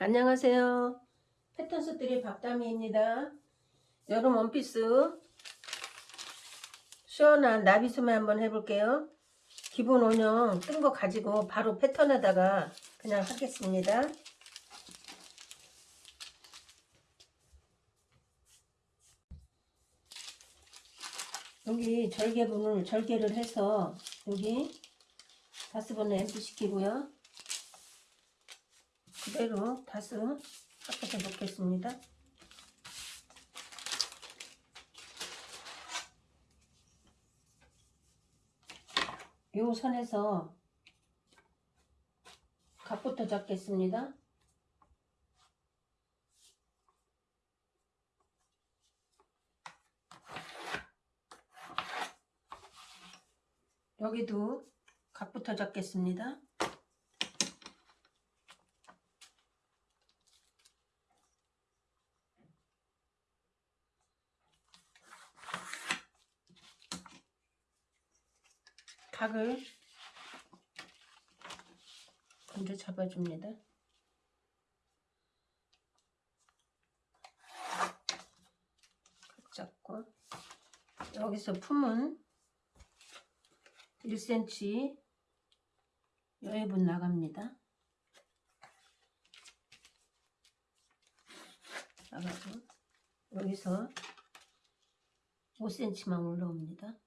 안녕하세요. 패턴스들의 박다미입니다. 여름 원피스 시원한 나비소매 한번 해볼게요. 기본 원형 뜬 거 가지고 바로 패턴에다가 그냥 하겠습니다. 여기 절개분을 절개를 해서 여기 다스번에 앰프 시키고요. 그대로 다스 섞어서 놓겠습니다. 요 선에서 각부터 잡겠습니다. 여기도 각부터 잡겠습니다. 각을 먼저 잡아줍니다. 각 잡고 여기서 품은 1cm 여유분 나갑니다. 나가고 여기서 5cm만 올라옵니다.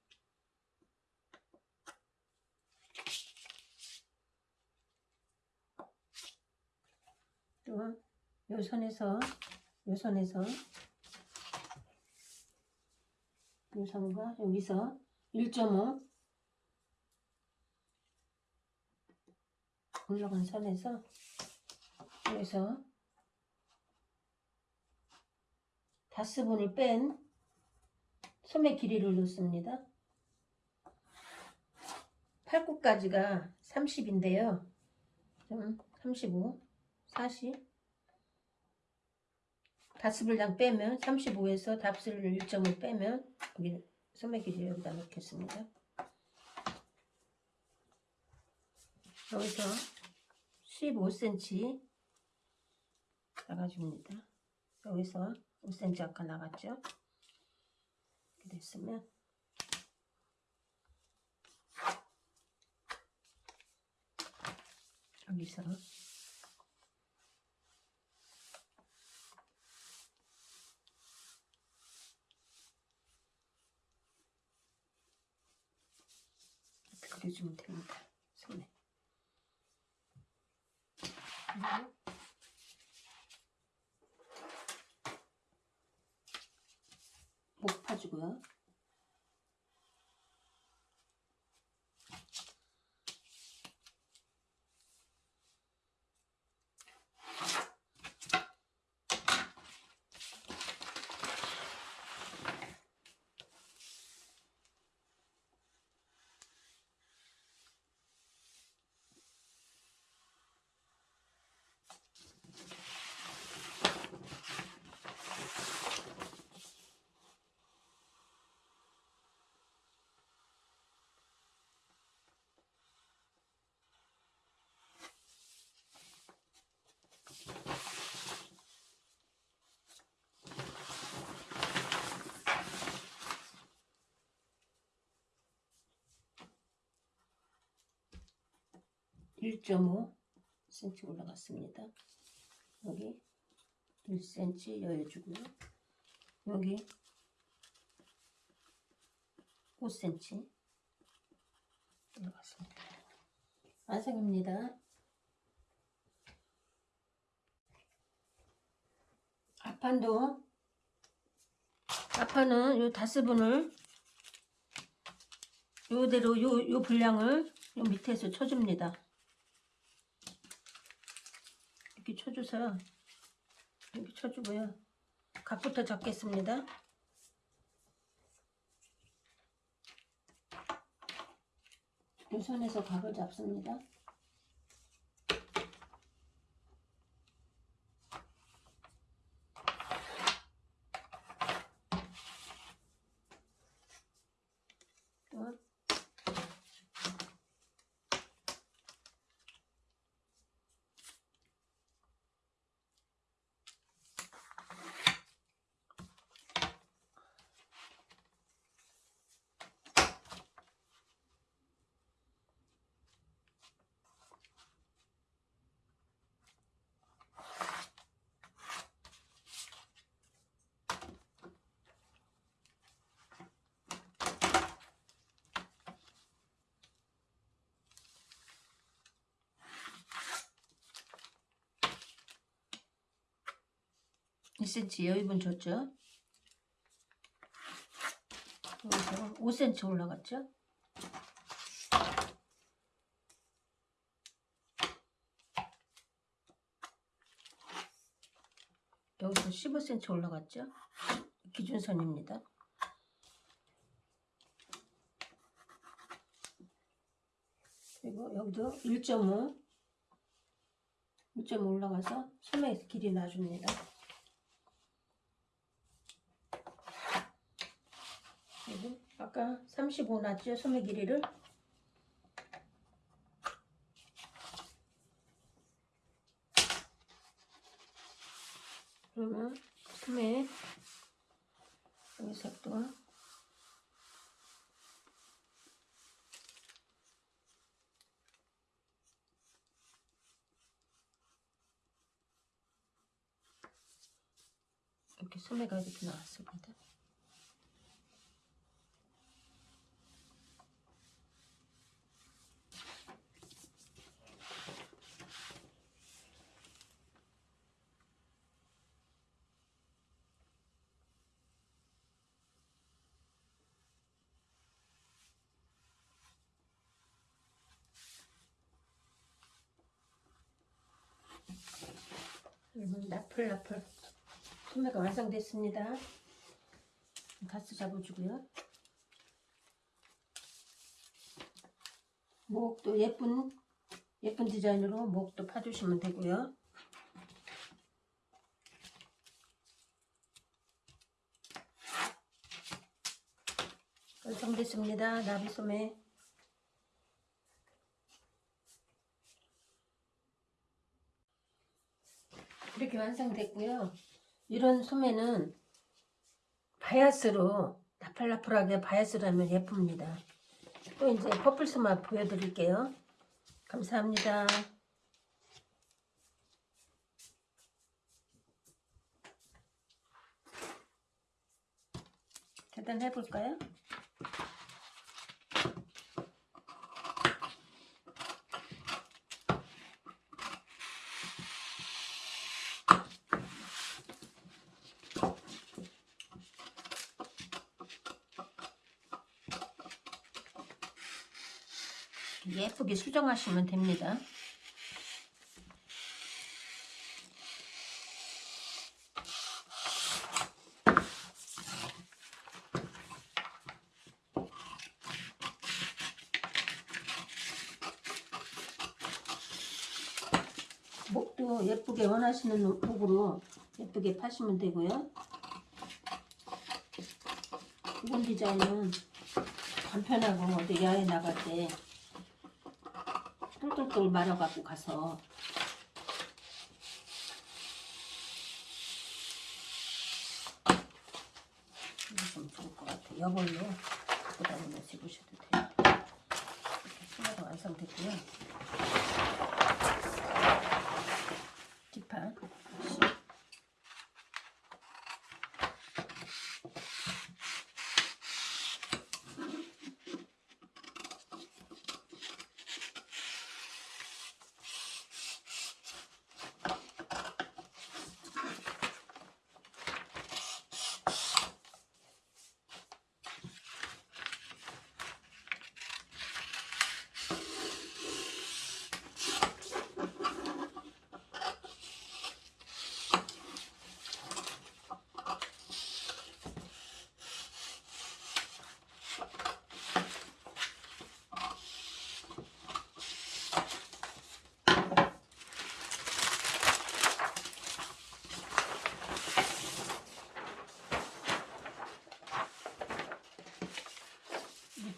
또 요 선에서 요 선에서 요 선과 여기서 1.5 올라간 선에서 여기서 다스분을 뺀 소매 길이를 놓습니다. 팔굽까지가 30인데요. 좀 35, 40 다스분량 빼면 35에서 답스를 1점을 빼면 여기 소매 길이 여기다 놓겠습니다. 여기서 15cm 나가줍니다. 여기서 5cm 아까 나갔죠? 이렇게 됐으면 여기서 그려주면 됩니다. 손에. 목 파주고요. 일5 cm 올라갔습니다. 여기 1cm 여유주고요. 여기 5cm 올라갔습니다. 완성입니다. 앞판도 앞판은 요 다스분을 요대로 요, 요 분량을 요 밑에서 쳐줍니다. 이렇게 쳐줘서 이렇게 쳐주고요. 각부터 잡겠습니다. 요 선에서 각을 잡습니다. 또 2cm 여유분 줬죠. 여기서 5cm 올라갔죠. 여기서 15cm 올라갔죠. 기준선입니다. 그리고 여기도 1.5 1.5 올라가서 소매 길이 놔줍니다. 그리고 아까 35 놨죠? 소매 길이를 그러면 소매 여기 색도 이렇게 소매가 이렇게 나왔습니다. 여러분 나풀나풀 소매가 완성됐습니다. 가스 잡아주고요. 목도 예쁜 예쁜 디자인으로 목도 파주시면 되고요. 완성됐습니다. 나비소매 이렇게 완성됐고요. 이런 소매는 바이아스로 나팔나풀하게 바이아스로 하면 예쁩니다. 또 이제 퍼플스마 보여드릴게요. 감사합니다. 계단 해볼까요? 예쁘게 수정하시면 됩니다. 목도 예쁘게 원하시는 목으로 예쁘게 파시면 되고요. 이번 디자인은 간편하고 어디 야외 나갈 때 똘똘똘 말아갖고 가서 좀 좋을 것 같아요. 여벌로 갖고 다니면서 입으셔도 돼요. 이렇게 소매가 완성됐고요. 뒷판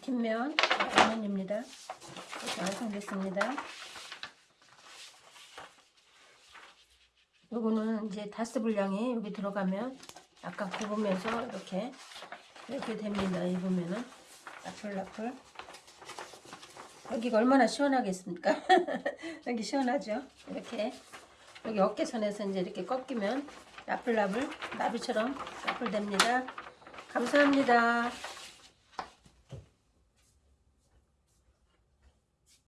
뒷면 라면입니다. 이렇게 완성됐습니다. 요거는 이제 다스 분량이 여기 들어가면 약간 굽으면서 이렇게 이렇게 됩니다. 입으면은 나풀나풀 여기가 얼마나 시원하겠습니까? 여기 시원하죠? 이렇게 여기 어깨선에서 이제 이렇게 꺾이면 나풀나풀 나비처럼 나풀됩니다. 감사합니다.